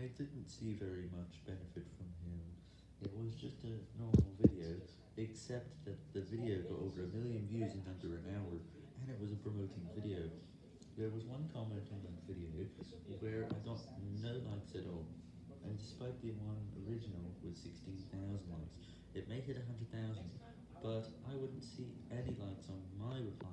I didn't see very much benefit from him, it was just a normal video, except that the video got over a million views in under an hour, and it was a promoting video. There was one comment on that video where I got no likes at all, and despite the one original with 16,000 likes, it made it 100,000, but I wouldn't see any likes on my reply.